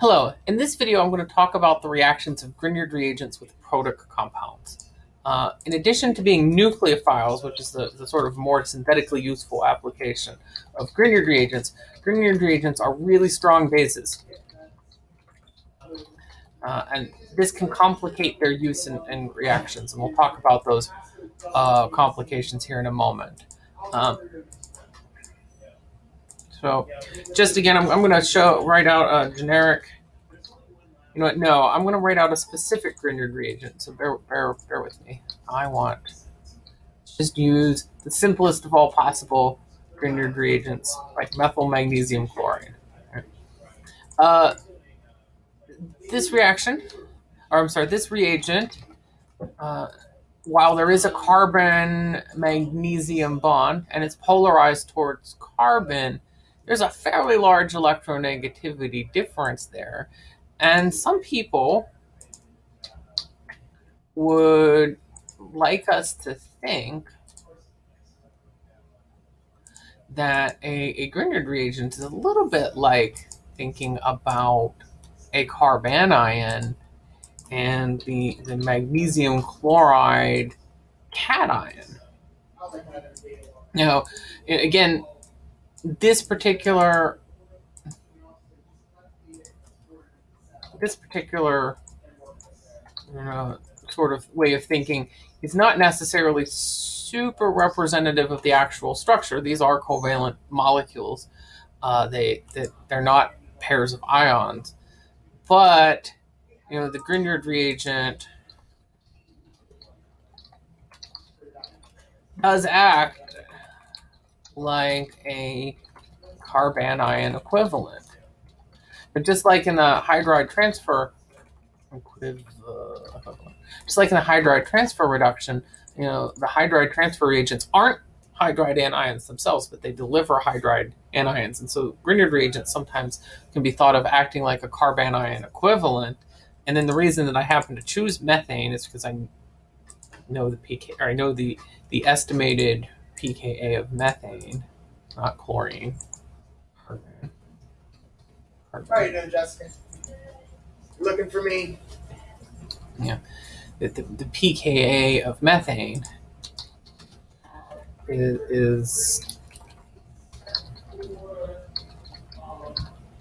Hello, in this video I'm going to talk about the reactions of Grignard reagents with protic compounds. Uh, in addition to being nucleophiles, which is the, the sort of more synthetically useful application of Grignard reagents, Grignard reagents are really strong bases. Uh, and this can complicate their use in, in, reactions, and we'll talk about those uh, complications here in a moment. Um, so just again, I'm, I'm going to show write out a generic. You know what? No, I'm going to write out a specific Grignard reagent. So bear, bear, bear with me. I want just use the simplest of all possible Grignard reagents, like methyl magnesium chloride. Uh, this reaction, or I'm sorry, this reagent, uh, while there is a carbon magnesium bond and it's polarized towards carbon, there's a fairly large electronegativity difference there. And some people would like us to think that a, a Grignard reagent is a little bit like thinking about a carbanion and the, the magnesium chloride cation. Now, again, this particular this particular know, sort of way of thinking is not necessarily super representative of the actual structure. These are covalent molecules. Uh, they, they they're not pairs of ions, but you know the Grignard reagent does act like a carbanion equivalent. But just like in the hydride transfer, just like in the hydride transfer reduction, you know, the hydride transfer reagents aren't hydride anions themselves, but they deliver hydride anions. And so Grignard reagents sometimes can be thought of acting like a carbanion equivalent. And then the reason that I happen to choose methane is because I know the pK, or I know the, the estimated pKa of methane, not chlorine. Carbon. Carbon. How are you doing, Jessica? Looking for me? Yeah. The, the, the pKa of methane is, is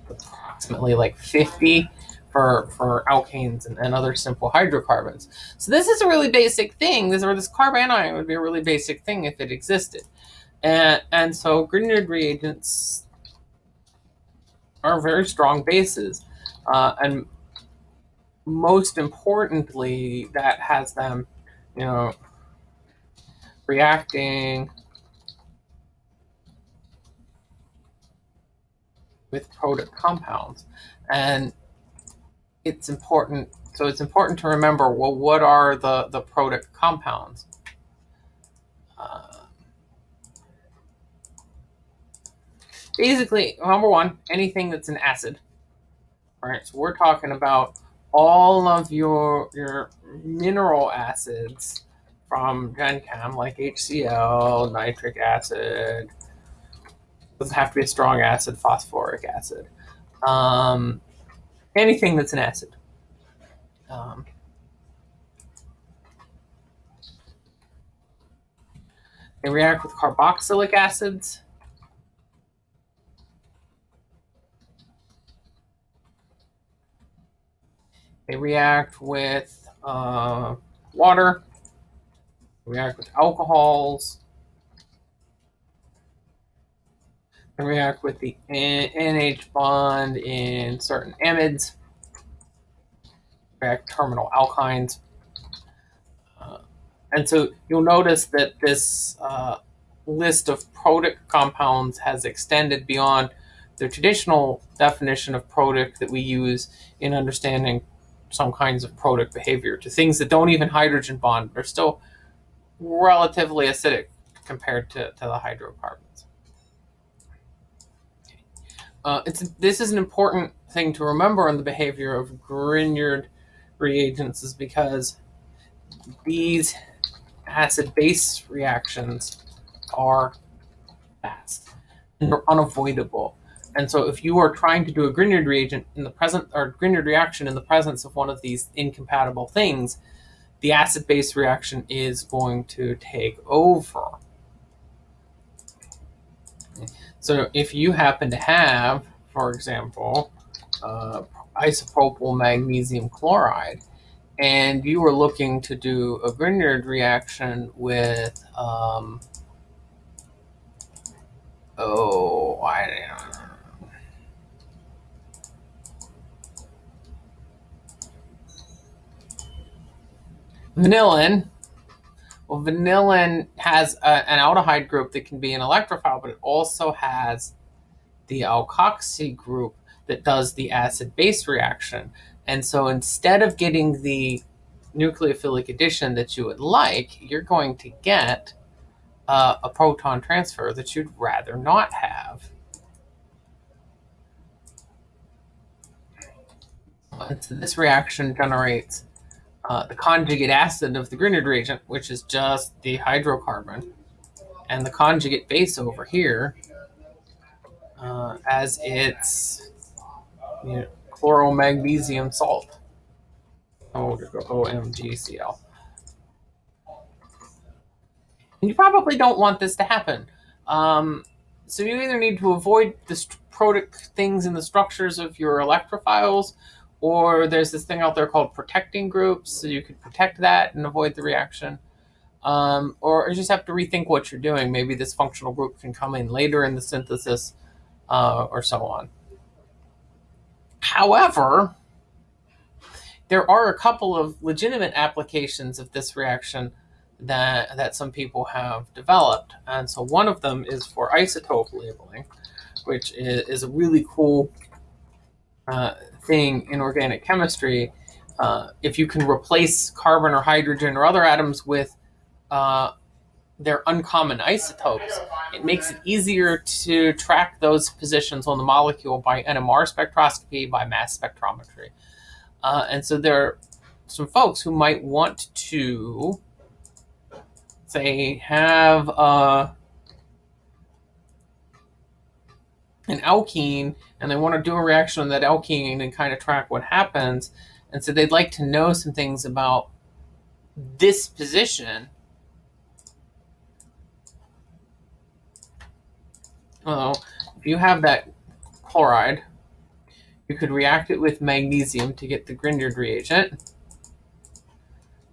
approximately like 50 for, for alkanes and, and, other simple hydrocarbons. So this is a really basic thing. This or this carbanion would be a really basic thing if it existed. And, and so Grignard reagents are very strong bases. Uh, and most importantly, that has them, you know, reacting with protic compounds. And it's important. So it's important to remember, well, what are the, the protic compounds? Uh, basically, number one, anything that's an acid. All right, so we're talking about all of your your mineral acids from GenChem, like HCl, nitric acid. Doesn't have to be a strong acid, phosphoric acid. Um, anything that's an acid. Um, they react with carboxylic acids. They react with uh, water, they react with alcohols, they react with the NH bond in certain amides, react terminal alkynes. Uh, and so you'll notice that this uh, list of protic compounds has extended beyond the traditional definition of protic that we use in understanding some kinds of protic behavior to things that don't even hydrogen bond are still relatively acidic compared to, to the hydrocarbons. Uh, it's, this is an important thing to remember on the behavior of Grignard reagents is because these acid-base reactions are fast and they're unavoidable. And so if you are trying to do a Grignard reagent in the present or Grignard reaction in the presence of one of these incompatible things, the acid-base reaction is going to take over. So if you happen to have, for example, uh, isopropyl magnesium chloride, and you were looking to do a Grignard reaction with, um, oh, I don't know. Vanillin. Well, vanillin has a, an aldehyde group that can be an electrophile, but it also has the alkoxy group that does the acid base reaction. And so instead of getting the nucleophilic addition that you would like, you're going to get uh, a proton transfer that you'd rather not have. And so this reaction generates uh, the conjugate acid of the Grignard reagent, which is just the hydrocarbon, and the conjugate base over here uh, as its you know, chloromagnesium salt. Oh, we'll just go OMGCl. And you probably don't want this to happen. Um, so you either need to avoid the protic things in the structures of your electrophiles, or there's this thing out there called protecting groups, so you could protect that and avoid the reaction. Um, or you just have to rethink what you're doing. Maybe this functional group can come in later in the synthesis, uh, or so on. However, there are a couple of legitimate applications of this reaction that, that some people have developed. And so one of them is for isotope labeling, which is, is a really cool uh, thing in organic chemistry. Uh, if you can replace carbon or hydrogen or other atoms with uh, their uncommon isotopes, it makes it easier to track those positions on the molecule by NMR spectroscopy, by mass spectrometry. Uh, and so there are some folks who might want to, say, have uh, an alkene and they want to do a reaction on that alkene and kind of track what happens. And so they'd like to know some things about this position. Well, if you have that chloride, you could react it with magnesium to get the Grignard reagent.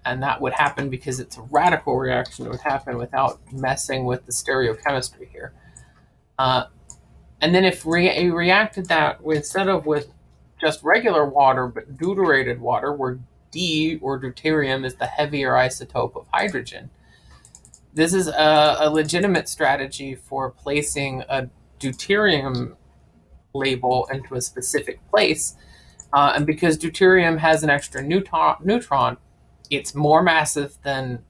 And that would happen because it's a radical reaction. It would happen without messing with the stereochemistry here. Uh, and then if you reacted that instead of with just regular water, but deuterated water, where D or deuterium is the heavier isotope of hydrogen, this is a, a legitimate strategy for placing a deuterium label into a specific place. Uh, and because deuterium has an extra neutron, neutron, it's more massive than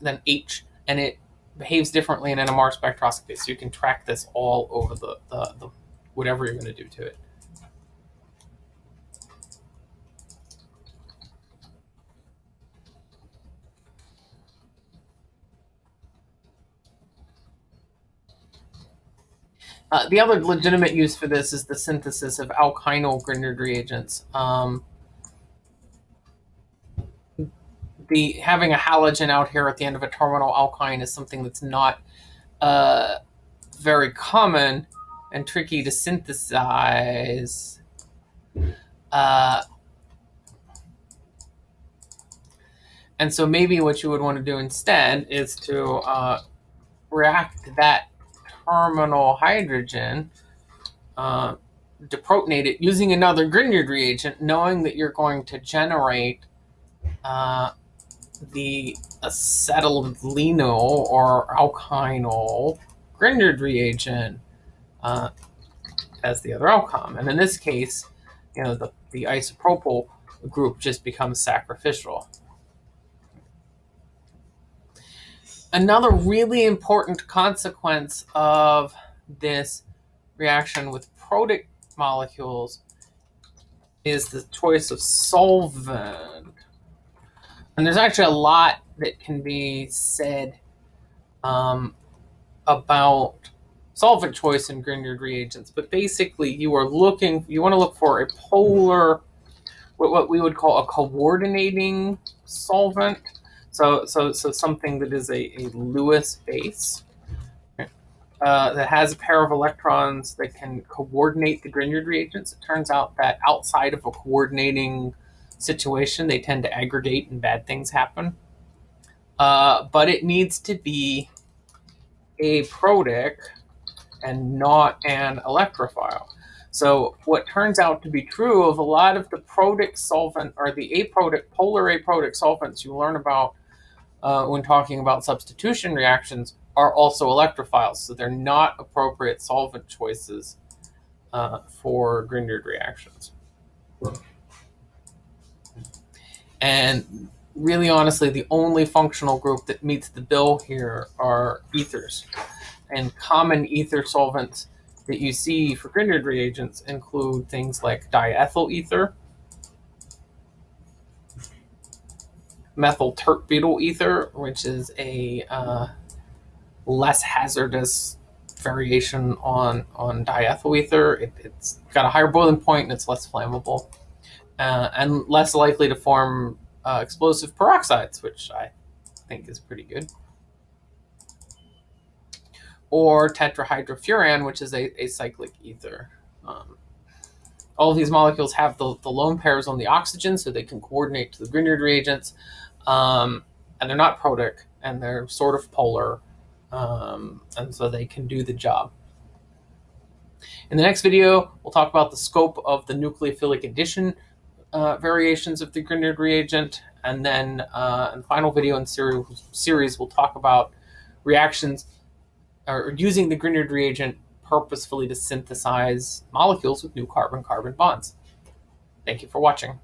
than H, and it behaves differently in NMR spectroscopy. So you can track this all over the, the, the whatever you're going to do to it. Uh, the other legitimate use for this is the synthesis of alkynyl Grignard reagents. Um, the having a halogen out here at the end of a terminal alkyne is something that's not uh, very common and tricky to synthesize. Uh, and so maybe what you would want to do instead is to uh, react that terminal hydrogen, uh, deprotonate it using another Grignard reagent, knowing that you're going to generate uh, the acetylenol or alkynyl Grignard reagent uh, as the other outcome. And in this case, you know, the, the isopropyl group just becomes sacrificial. Another really important consequence of this reaction with protic molecules is the choice of solvent. And there's actually a lot that can be said um, about solvent choice in Grignard reagents, but basically you are looking, you want to look for a polar, what we would call a coordinating solvent. So, so, so something that is a, a Lewis base uh, that has a pair of electrons that can coordinate the Grignard reagents. It turns out that outside of a coordinating situation, they tend to aggregate and bad things happen. Uh, but it needs to be aprotic and not an electrophile. So what turns out to be true of a lot of the protic solvent or the aprotic, polar aprotic solvents you learn about uh, when talking about substitution reactions are also electrophiles. So they're not appropriate solvent choices uh, for Grignard reactions. And really honestly, the only functional group that meets the bill here are ethers. And common ether solvents that you see for Grignard reagents include things like diethyl ether, methyl tert-butyl ether, which is a uh, less hazardous variation on, on diethyl ether. It, has got a higher boiling point and it's less flammable uh, and less likely to form uh, explosive peroxides, which I think is pretty good. Or tetrahydrofuran, which is a, a cyclic ether. Um, all of these molecules have the, the lone pairs on the oxygen, so they can coordinate to the Grignard reagents. Um, and they're not protic, and they're sort of polar, um, and so they can do the job. In the next video, we'll talk about the scope of the nucleophilic addition uh, variations of the Grignard reagent. And then uh, in the final video in series, series, we'll talk about reactions or using the Grignard reagent purposefully to synthesize molecules with new carbon-carbon bonds. Thank you for watching.